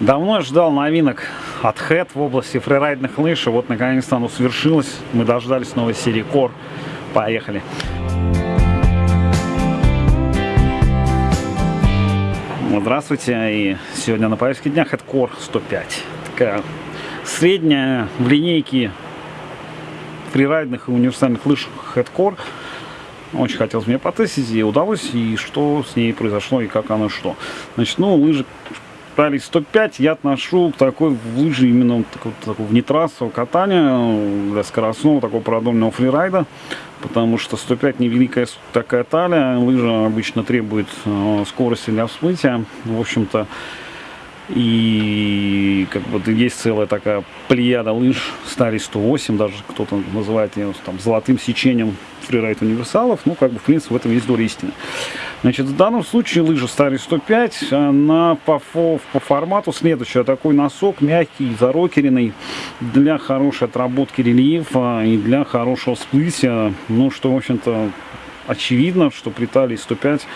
Давно ждал новинок от Head в области фрирайдных лыж, и вот наконец-то оно свершилось. Мы дождались новой серии Core. Поехали! Здравствуйте, и сегодня на повестке дня Head Core 105. Такая средняя в линейке фрирайдных и универсальных лыж Head Core. Очень хотелось мне потестить, и удалось, и что с ней произошло, и как она что. Значит, ну, лыжи Ралли 105 я отношу к такой лыжи именно такого, такого внетрассового катания, для скоростного, такого продольного фрирайда, потому что 105 невеликая такая талия, лыжа обычно требует э, скорости для всплытия, в общем-то, и как бы есть целая такая плеяда лыж Старий 108, даже кто-то называет ее там золотым сечением фрирайд универсалов. Ну, как бы, в принципе, в этом есть доля истины. Значит, в данном случае лыжа Старый 105, она по, по формату следующая. Такой носок мягкий, зарокеренный, для хорошей отработки рельефа и для хорошего всплытия. Ну, что, в общем-то, очевидно, что при талии 105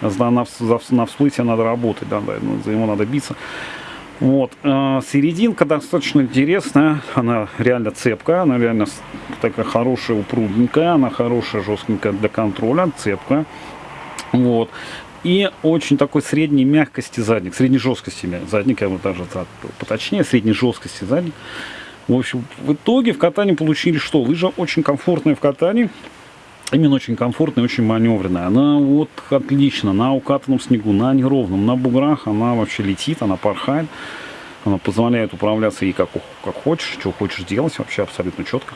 на, на, всплытие надо работать, да, да, за него надо биться. Вот. А, серединка достаточно интересная, она реально цепкая, она реально такая хорошая, упрудненькая, она хорошая, жесткенькая для контроля, цепкая. Вот. И очень такой средней мягкости задник, средней жесткости задник, я бы даже поточнее, средней жесткости задник. В общем, в итоге в катании получили что? Лыжа очень комфортная в катании, именно очень комфортная, очень маневренная. Она вот отлично на укатанном снегу, на неровном, на буграх она вообще летит, она порхает. Она позволяет управляться ей как, как хочешь, что хочешь делать, вообще абсолютно четко.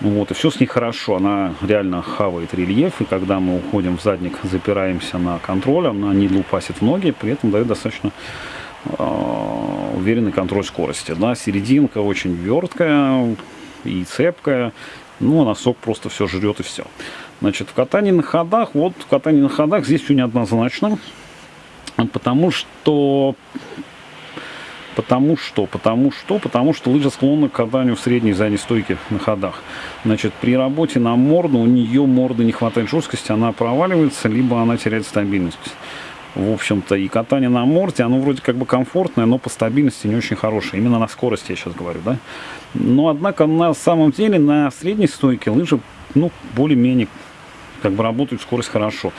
Вот, и все с ней хорошо, она реально хавает рельеф, и когда мы уходим в задник, запираемся на контроль, она не лупасит в ноги, при этом дает достаточно э, уверенный контроль скорости. Да, серединка очень верткая и цепкая, ну, а носок просто все жрет и все. Значит, в катании на ходах, вот в катании на ходах здесь все неоднозначно, потому что Потому что? Потому что? Потому что лыжа склонна к катанию в средней задней стойке на ходах. Значит, при работе на морду у нее морды не хватает жесткости, она проваливается, либо она теряет стабильность. В общем-то, и катание на морде, оно вроде как бы комфортное, но по стабильности не очень хорошее. Именно на скорости я сейчас говорю, да. Но, однако, на самом деле, на средней стойке лыжи, ну, более-менее, как бы работают скорость хорошо.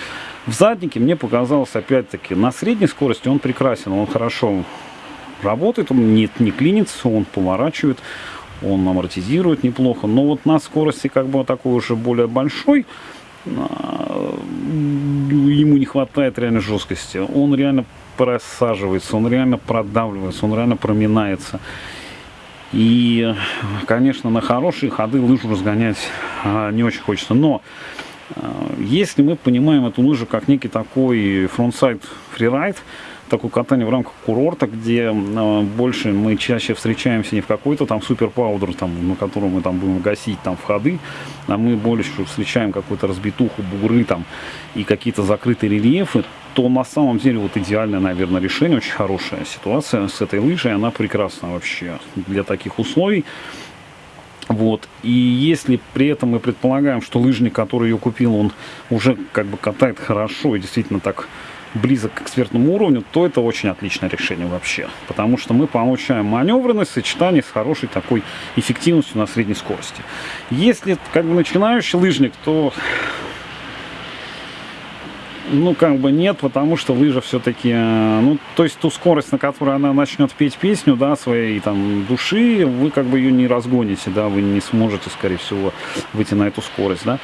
В заднике мне показалось, опять-таки, на средней скорости он прекрасен, он хорошо работает, он не, не клинится, он поворачивает, он амортизирует неплохо. Но вот на скорости как бы такой уже более большой, а, ему не хватает реально жесткости. Он реально просаживается, он реально продавливается, он реально проминается. И, конечно, на хорошие ходы лыжу разгонять а, не очень хочется. Но а, если мы понимаем эту лыжу как некий такой frontside freeride, такое катание в рамках курорта, где э, больше мы чаще встречаемся не в какой-то там супер powder, там, на котором мы там будем гасить там входы, а мы больше встречаем какую-то разбитуху, бугры там и какие-то закрытые рельефы, то на самом деле вот идеальное, наверное, решение, очень хорошая ситуация с этой лыжей, она прекрасна вообще для таких условий. Вот. И если при этом мы предполагаем, что лыжник, который ее купил, он уже как бы катает хорошо и действительно так близок к экспертному уровню, то это очень отличное решение вообще. Потому что мы получаем маневренность в сочетании с хорошей такой эффективностью на средней скорости. Если как бы начинающий лыжник, то ну, как бы нет, потому что лыжа все-таки, э, ну, то есть ту скорость, на которой она начнет петь песню, да, своей там души, вы как бы ее не разгоните, да, вы не сможете, скорее всего, выйти на эту скорость, да.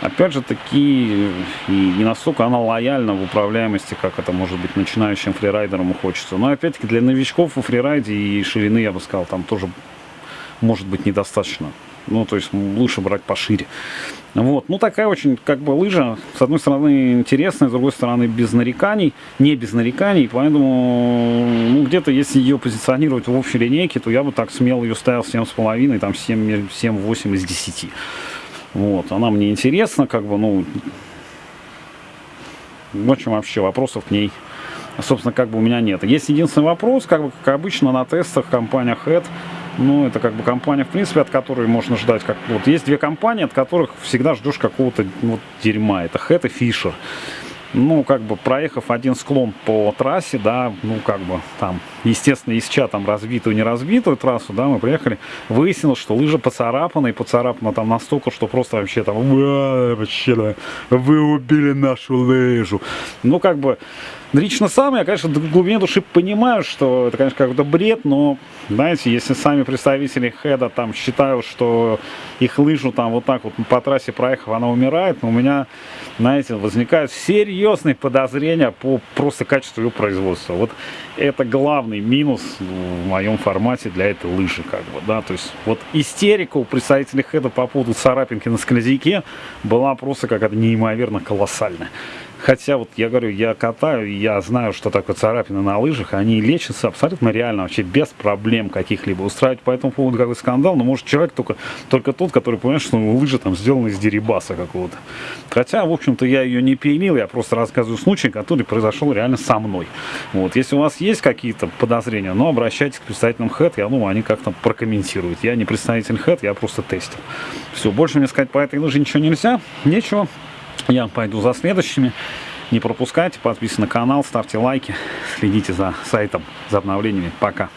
Опять же таки, и не настолько она лояльна в управляемости, как это может быть начинающим фрирайдерам хочется. Но опять-таки для новичков в фрирайде и ширины, я бы сказал, там тоже может быть недостаточно. Ну, то есть лучше брать пошире. Вот, ну такая очень, как бы, лыжа, с одной стороны интересная, с другой стороны без нареканий, не без нареканий, поэтому, ну, где-то, если ее позиционировать в общей линейке, то я бы так смело ее ставил 7,5, там 7-8 из 10. Вот, она мне интересна, как бы, ну, в общем, вообще вопросов к ней, собственно, как бы у меня нет. Есть единственный вопрос, как бы, как обычно на тестах компания Head, ну, это как бы компания, в принципе, от которой можно ждать, как вот есть две компании, от которых всегда ждешь какого-то вот дерьма, это Head и Fisher. ну, как бы проехав один склон по трассе, да, ну, как бы там, естественно, ища там разбитую, не разбитую трассу, да, мы приехали, выяснилось, что лыжа поцарапана, и поцарапана там настолько, что просто вообще там, вообще, да, вы убили нашу лыжу. Ну, как бы, Лично сам я, конечно, в глубине души понимаю, что это, конечно, какой-то бред, но, знаете, если сами представители хеда там считают, что их лыжу там вот так вот по трассе проехав, она умирает, но у меня, знаете, возникают серьезные подозрения по просто качеству ее производства. Вот это главный минус в моем формате для этой лыжи, как бы, да, то есть вот истерика у представителей хеда по поводу царапинки на скользяке была просто какая-то неимоверно колоссальная. Хотя вот я говорю, я катаю, я знаю, что такое царапины на лыжах, они лечатся абсолютно реально, вообще без проблем каких-либо. Устраивать по этому поводу какой скандал, но может человек только, только тот, который понимает, что лыжа там сделана из дерибаса какого-то. Хотя, в общем-то, я ее не пилил, я просто рассказываю случай, который произошел реально со мной. Вот, если у вас есть какие-то подозрения, ну, обращайтесь к представителям HED, я думаю, они как-то прокомментируют. Я не представитель HED, я просто тестер. Все, больше мне сказать по этой лыже ничего нельзя, нечего. Я пойду за следующими. Не пропускайте, подписывайтесь на канал, ставьте лайки, следите за сайтом, за обновлениями. Пока.